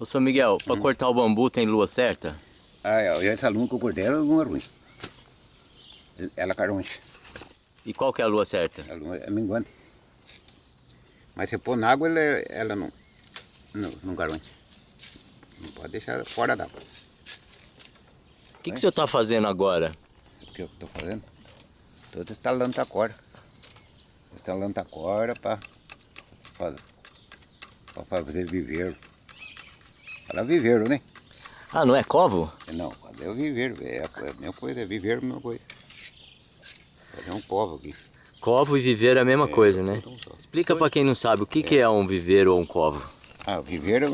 Ô, seu Miguel, para cortar o bambu tem lua certa? Ah, é, essa lua que eu cortei, ela não é ruim. Ela é caronte. E qual que é a lua certa? A lua é minguante. Mas se pôr na água, ela, ela não, não, não garante. Não pode deixar fora d'água. O que, que o senhor está fazendo agora? O que eu estou fazendo? Estou instalando a corda. Instalando a corda para fazer, fazer viveiro. Para viveiro, né? Ah, não é covo? Não, é o viveiro. É a mesma coisa, é viveiro a mesma coisa. Fazer um covo aqui. Covo e viveiro é a mesma é, coisa, né? Explica para quem não sabe, o que é. que é um viveiro ou um covo? Ah, o viveiro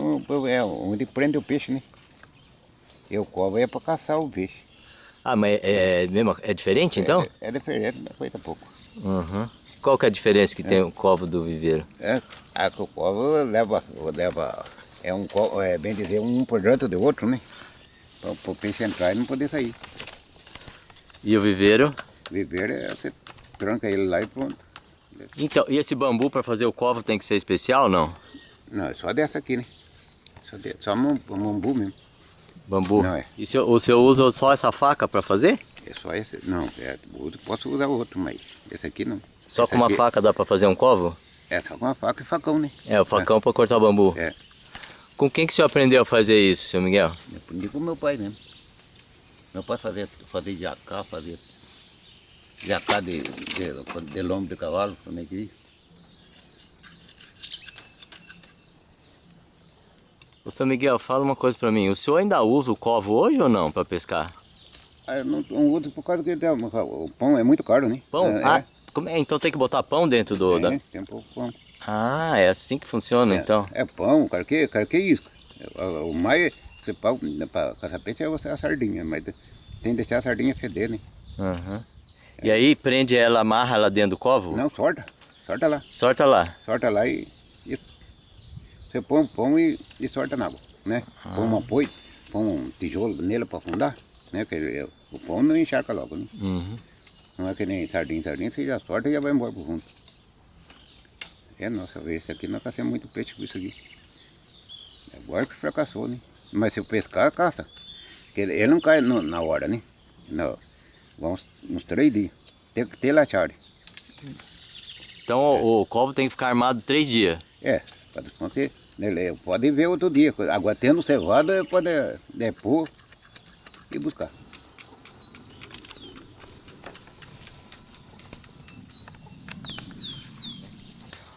é onde prende o peixe, né? E o covo é para caçar o peixe. Ah, mas é, mesmo, é diferente então? É, é diferente, mas coisa pouco. Uhum. Qual que é a diferença que é. tem o covo do viveiro? É, a, o covo leva, leva é um é bem dizer um por dentro do outro, né? Para o peixe entrar e não poder sair. E o viveiro? O viveiro é você tranca ele lá e pronto. Então, e esse bambu para fazer o covo tem que ser especial ou não? Não, é só dessa aqui, né? Só, de, só bambu mesmo. Bambu? Não, é. E o senhor usa só essa faca para fazer? É só esse, não, é, posso usar outro, mas esse aqui não. Só esse com uma aqui, faca dá para fazer um covo? É, só com uma faca e facão, né? É, o facão é. para cortar o bambu. É. Com quem que o senhor aprendeu a fazer isso, seu Miguel? Eu aprendi com meu pai mesmo. Meu pai fazia, fazia jacá, fazia jacá de, de, de lombo de cavalo, como é que diz? Ô, seu Miguel, fala uma coisa pra mim. O senhor ainda usa o covo hoje ou não para pescar? Ah, eu não, não, uso por causa que o pão é muito caro, né? Pão? É, ah, Como é? então tem que botar pão dentro do... É, da... tem pouco pão. Ah, é assim que funciona é, então? É pão, carque, carque isca. O, o mais, você para caçar peixe é você a sardinha, mas tem que deixar a sardinha feder, né? Uhum. E aí prende ela, amarra ela dentro do covo? Não, sorta. Sorta lá. Sorta lá? Sorta lá e você põe um pão e, e sorta na água, né? Ah. Põe um apoio, põe um tijolo nele para afundar, né? Porque o pão não encharca logo, né? Uhum. Não é que nem sardinha, sardinha, você já sorta e já vai embora pro fundo. É, nossa, esse aqui nós caçamos muito peixe com isso aqui. Agora que fracassou, né? Mas se eu pescar, caça. Ele, ele não cai no, na hora, né? Não. Vamos uns três dias. Tem que ter lachare. Então é. o, covo tem que ficar armado três dias? É, pode acontecer. Ele pode ver outro dia. Agora tendo cevada, pode depor e buscar.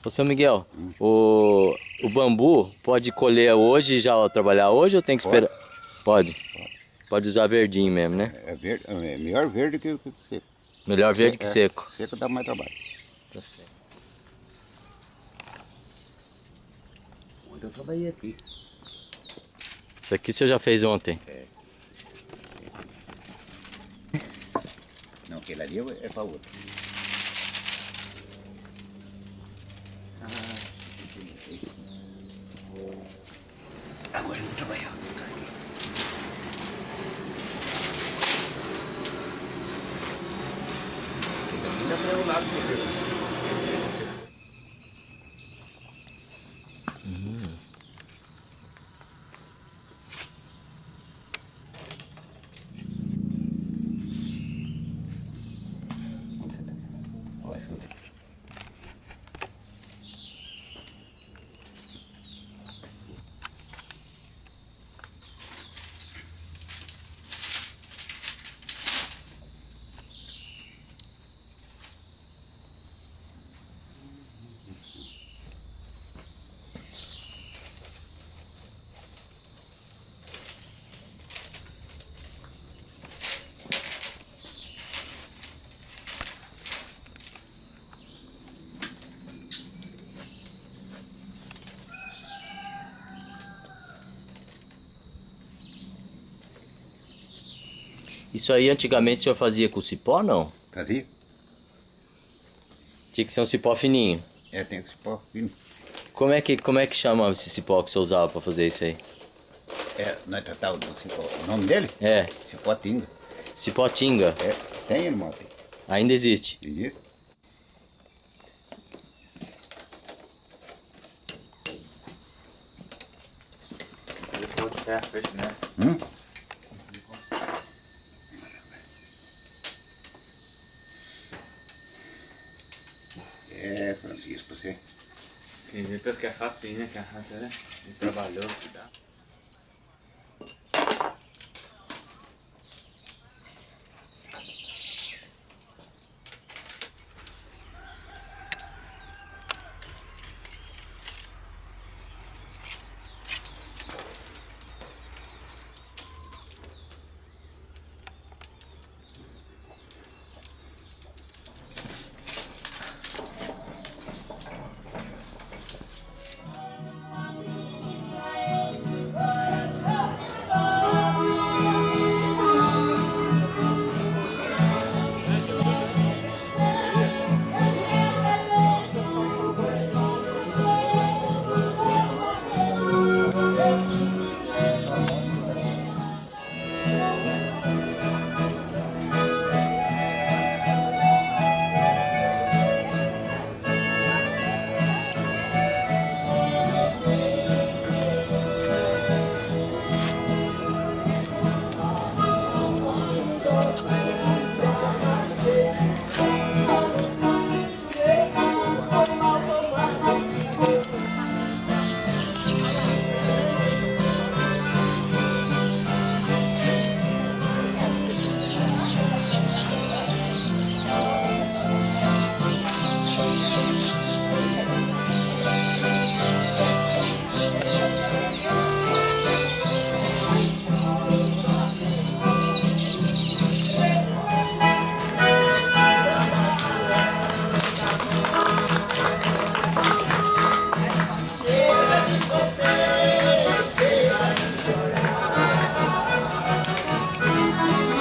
Ô seu Miguel, o, o bambu pode colher hoje e já trabalhar hoje ou tem que esperar? Pode. pode. Pode usar verdinho mesmo, né? É, verde, é melhor verde que, que seco. Melhor verde que é, seco. Seco dá mais trabalho. Tá certo. eu trabalhei aqui. Isso aqui o senhor já fez ontem? É. Não, aquele ali é para outro. Agora eu vou trabalhar. Esse aqui já foi o lado você Isso aí antigamente o senhor fazia com cipó não? Fazia. Tinha que ser um cipó fininho. É, tem cipó fino. Como é que, como é que chama esse cipó que você usava para fazer isso aí? É, nós tratávamos do cipó. O nome dele? É. Cipó tinga. Cipó tinga? É, tem irmão, tem. Ainda existe? Existe. É, peixe né? Hum? Francisco, você. Vê pensa que é fácil, né? Que a raça é é trabalhoso que dá.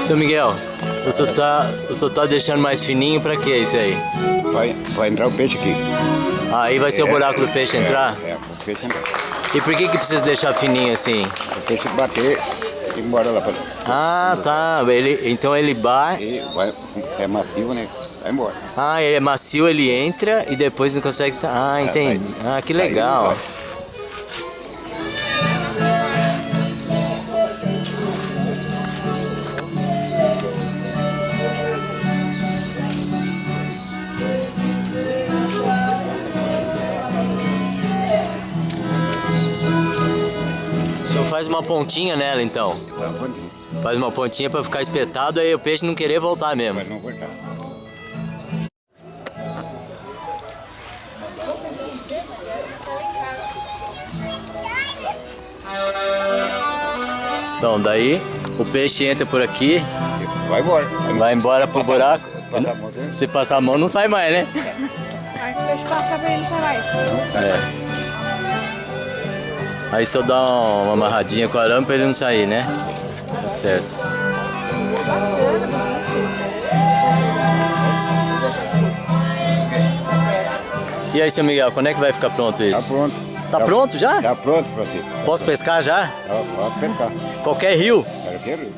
Seu Miguel, o senhor tá, o senhor tá deixando mais fininho pra que isso aí? Vai, vai entrar o peixe aqui. Aí vai ser o É, buraco do peixe é, entrar? É, o peixe entrar. E por que que precisa deixar fininho assim? O peixe bater e ir embora lá pra Ah, tá. Ele, então ele bate. Vai, é macio, né? Vai embora. Ah, ele é macio, ele entra e depois não consegue sair. Ah, entendi. Ah, que legal. Faz uma pontinha nela então. Faz uma pontinha pra ficar espetado aí o peixe não querer voltar mesmo. Mas não. Então, daí o peixe entra por aqui, Vai embora. vai embora pro buraco. Se passar a mão não sai mais, né? Aí se o peixe passar pra ele não sai mais. É. Aí só dá uma amarradinha com arame pra ele não sair, né? Tá certo. E aí, seu Miguel, quando é que vai ficar pronto Tá isso? pronto. Tá pronto já? Tá pronto, Francisco. Posso pescar já? Tá, Pode pescar. Qualquer rio? Quero que ele-